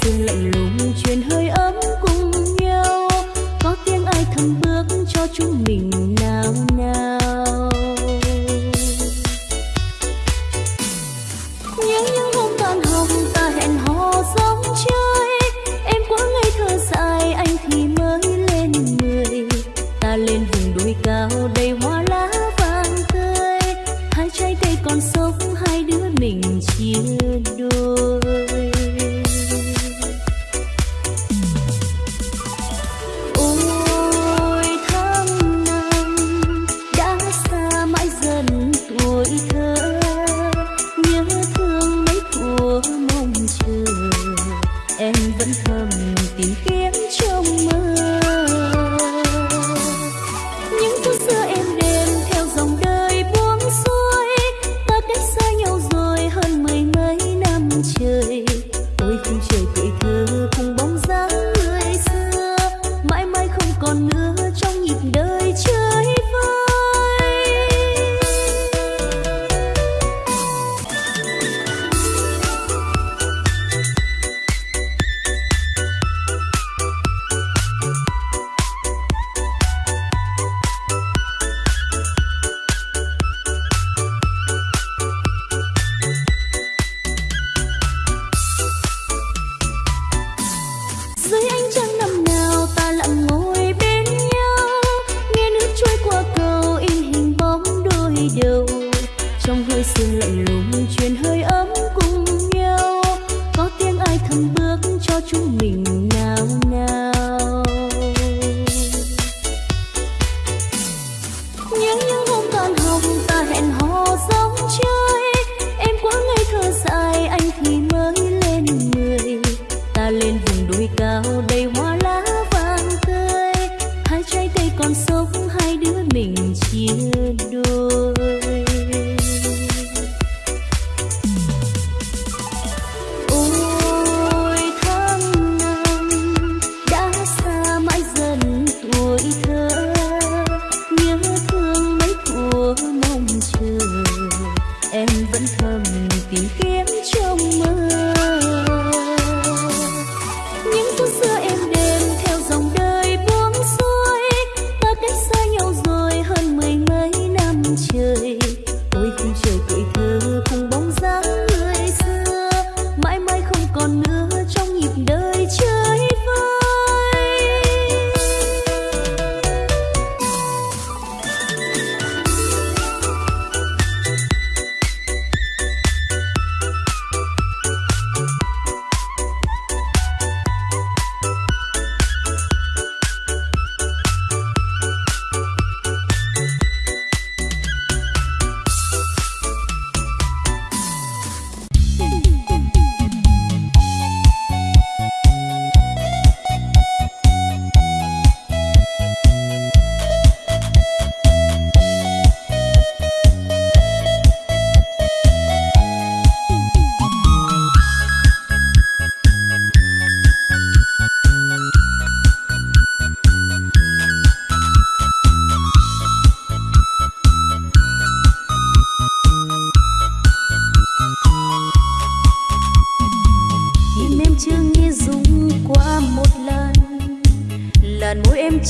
sương lạnh lùng truyền hơi ấm cùng nhau. Có tiếng ai thầm bước cho chúng mình nào nào nhớ những hôm tan học ta hẹn hò giống chơi. Em quá ngây thơ dại anh thì mới lên mười ta lên vùng đồi cao đầy hoa lá vàng tươi. Hai trái cây còn sống, hai đứa mình chia đôi. Trong hơi sương lạnh lùng truyền hơi ấm cùng nhau. Có tiếng ai thầm bước cho chúng mình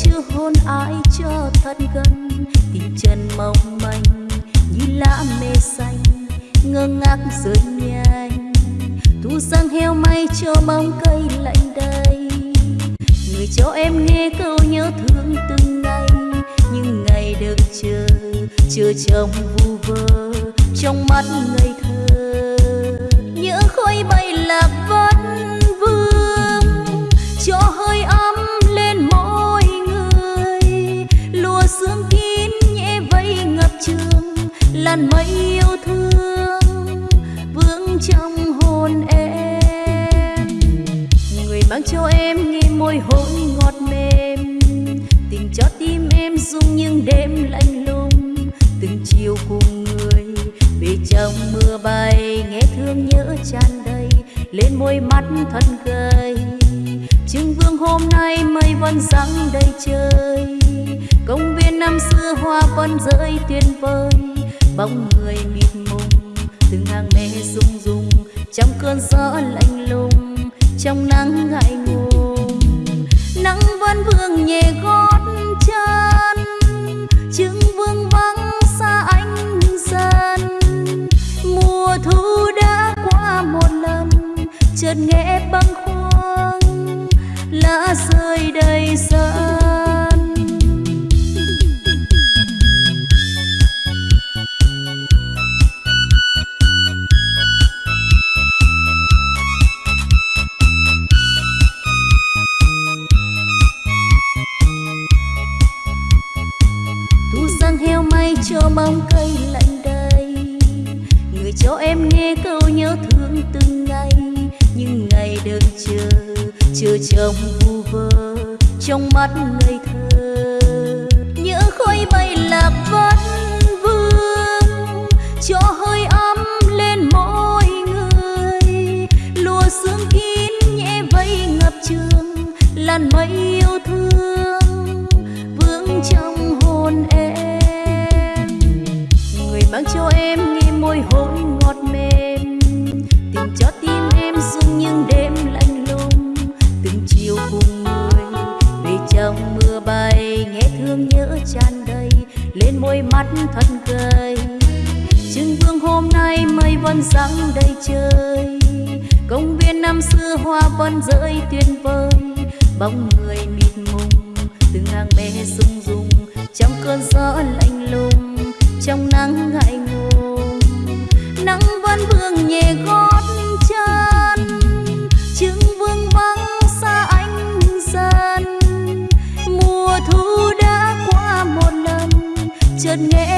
chưa hôn ai cho thật gần Tình chân mong manh như lá mê xanh, Ngơ ngác rơi nhanh Thu sang heo may cho bóng cây lạnh đầy. Người cho em nghe câu nhớ thương từng ngày Nhưng ngày được chờ Chờ trong vu vơ Trong mắt ngây thơ. Ngàn mây yêu thương vương trong hồn em. Người mang cho em nghe môi hôn ngọt mềm, tình cho tim em rung những đêm lạnh lùng. Từng chiều cùng người về trong mưa bay, nghe thương nhớ tràn đầy, lên môi mắt thân gầy. Trưng vương hôm nay mây vẫn răng đầy trời, công viên năm xưa hoa vẫn rơi tuyệt vời bóng người mịt mùng, từng hàng mê rung rung trong cơn gió lạnh lùng, trong nắng ngại ngùng. Nắng vẫn vương nhẹ gót chân chứng vương vắng xa anh dần. Mùa thu đã qua một lần, chợt nghe cho bóng cây lạnh đầy. Người cho em nghe câu nhớ thương từng ngày, nhưng ngày đợi chờ chờ chồng vu vơ trong mắt ngây thơ. Nhớ khói bay lạc vất mắt thật gầy. Trưng vương hôm nay mây vẫn sáng đầy trời. Công viên năm xưa hoa vẫn rơi tuyệt vời. Bóng người mịt mùng, từng hàng bé rung rung trong cơn gió lạnh lùng, trong nắng ngại ngùng. Nắng vẫn vương nhẹ gót chợt nghe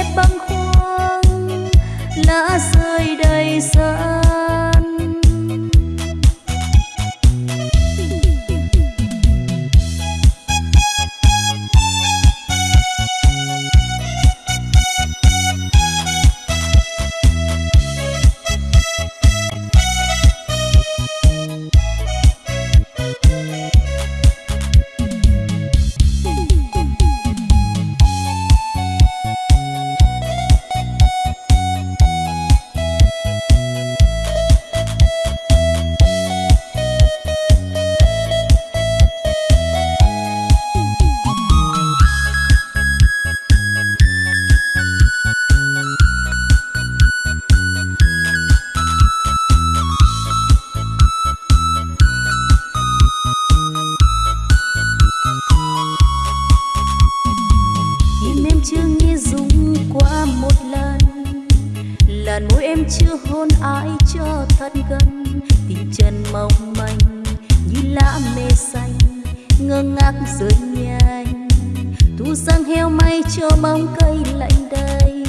sao mây cho bóng cây lạnh đây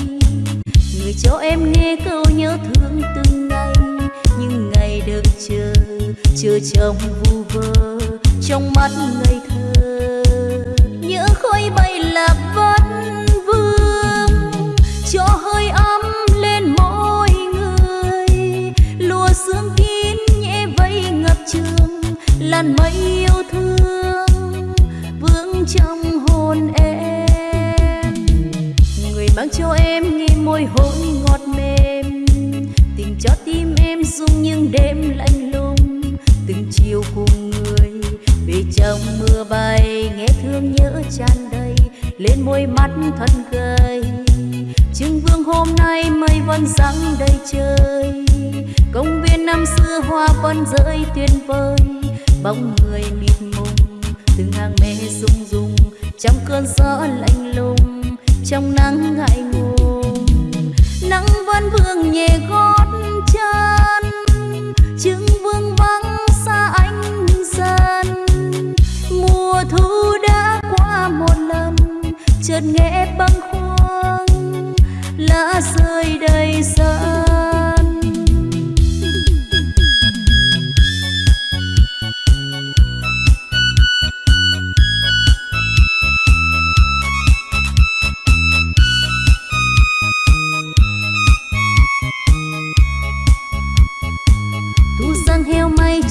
người cho em nghe câu nhớ thương từng ngày, những ngày được chờ chờ trong vu vơ trong mắt ngây thơ. Nhớ khói bay là vẫn vương cho hơi ấm lên mỗi người. Lùa sương kín nhẹ vây ngập trường, làn mây yêu thương vương trong cho em nghe môi hôn ngọt mềm. Tình cho tim em rung những đêm lạnh lùng. Từng chiều cùng người, về trong mưa bay, nghe thương nhớ tràn đầy, lên môi mắt thân gầy. Trưng vương hôm nay mây vẫn răng đầy trời. Công viên năm xưa hoa vẫn rơi tuyệt vời. Bóng người mịt mùng, từng hàng mê rung rung, trong cơn gió lạnh lùng trong nắng ngại ngùng. Nắng vẫn vương nhẹ gót chân chứng vương vắng xa anh dần. Mùa thu đã qua một lần, chợt nghe băng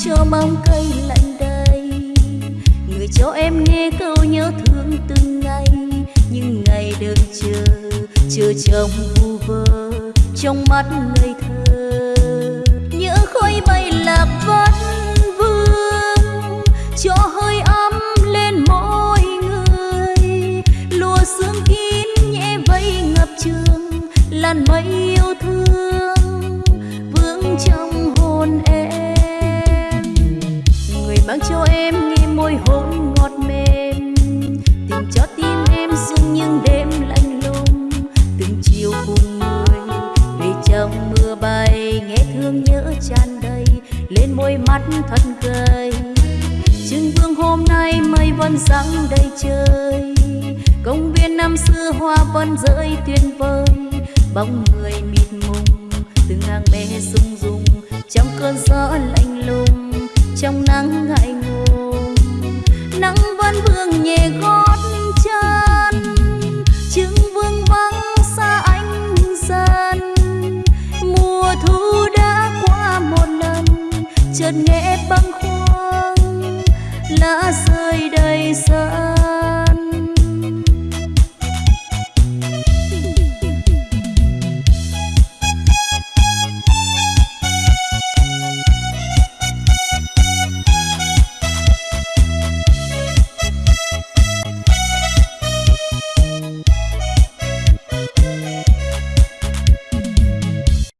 cho bóng cây lạnh đây người cho em nghe câu nhớ thương từng ngày, những ngày đợi chờ chờ chồng vu vơ trong mắt ngây thơ. Mây đây chơi đầy trời. Công viên năm xưa hoa vẫn rơi tuyệt vời, bóng người mịt mùng từng hàng mê rung rung trong cơn gió lạnh lùng, trong nắng ngại ngùng, nắng vẫn vương nhẹ gót chân. Chứng vương vắng xa anh dần mùa thu đã qua một lần, chợt nghe